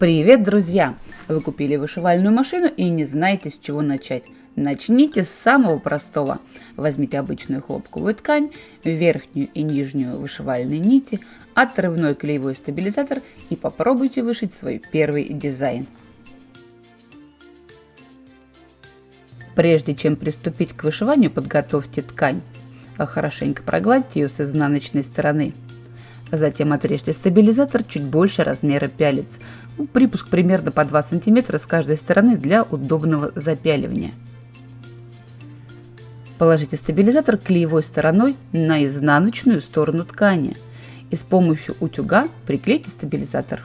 Привет, друзья! Вы купили вышивальную машину и не знаете, с чего начать. Начните с самого простого. Возьмите обычную хлопковую ткань, верхнюю и нижнюю вышивальные нити, отрывной клеевой стабилизатор и попробуйте вышить свой первый дизайн. Прежде чем приступить к вышиванию, подготовьте ткань. Хорошенько прогладьте ее с изнаночной стороны. Затем отрежьте стабилизатор чуть больше размера пялец. Ну, припуск примерно по 2 см с каждой стороны для удобного запяливания. Положите стабилизатор клеевой стороной на изнаночную сторону ткани и с помощью утюга приклейте стабилизатор.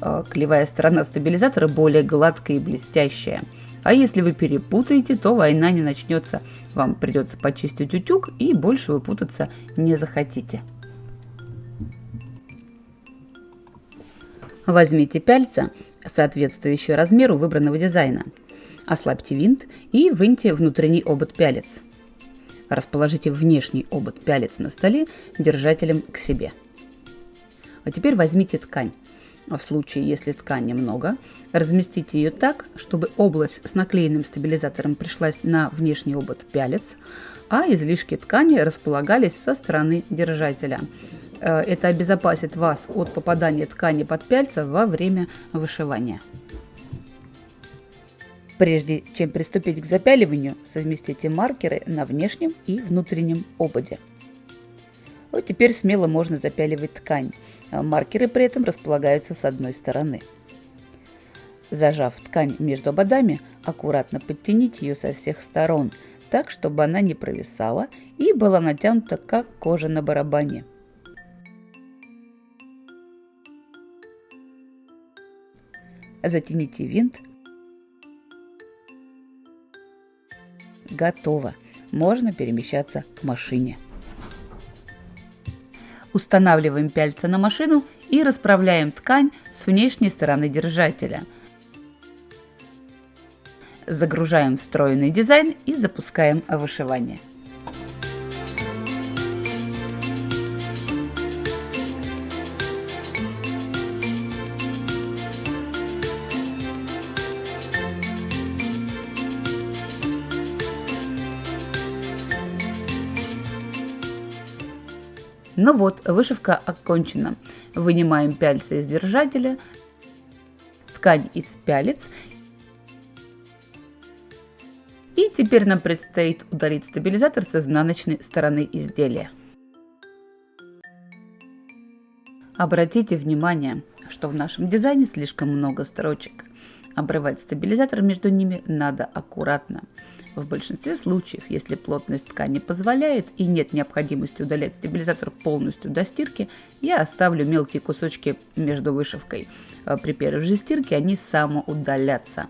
А, клеевая сторона стабилизатора более гладкая и блестящая. А если вы перепутаете, то война не начнется. Вам придется почистить утюг и больше вы путаться не захотите. Возьмите пяльца, соответствующие размеру выбранного дизайна. Ослабьте винт и выньте внутренний обод пялец. Расположите внешний обод пялец на столе держателем к себе. А теперь возьмите ткань. В случае, если ткани много, разместите ее так, чтобы область с наклеенным стабилизатором пришлась на внешний обод пялец, а излишки ткани располагались со стороны держателя. Э, это обезопасит вас от попадания ткани под пяльца во время вышивания. Прежде чем приступить к запяливанию, совместите маркеры на внешнем и внутреннем ободе. Вот теперь смело можно запяливать ткань. Э, маркеры при этом располагаются с одной стороны. Зажав ткань между ободами, аккуратно подтяните ее со всех сторон, так, чтобы она не провисала и была натянута, как кожа на барабане. Затяните винт. Готово. Можно перемещаться к машине. Устанавливаем пяльца на машину и расправляем ткань с внешней стороны держателя. Загружаем встроенный дизайн и запускаем вышивание. Ну вот, вышивка окончена. Вынимаем пяльцы из держателя, ткань из пялец. И теперь нам предстоит удалить стабилизатор с изнаночной стороны изделия. Обратите внимание, что в нашем дизайне слишком много строчек. Обрывать стабилизатор между ними надо аккуратно. В большинстве случаев, если плотность ткани позволяет и нет необходимости удалять стабилизатор полностью до стирки, я оставлю мелкие кусочки между вышивкой. А при первой же стирке они самоудалятся.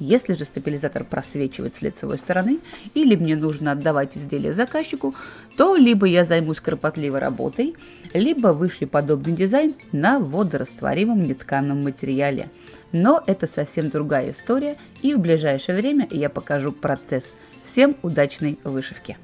Если же стабилизатор просвечивает с лицевой стороны, или мне нужно отдавать изделие заказчику, то либо я займусь кропотливой работой, либо вышью подобный дизайн на водорастворимом нетканом материале. Но это совсем другая история, и в ближайшее время я покажу процесс. Всем удачной вышивки!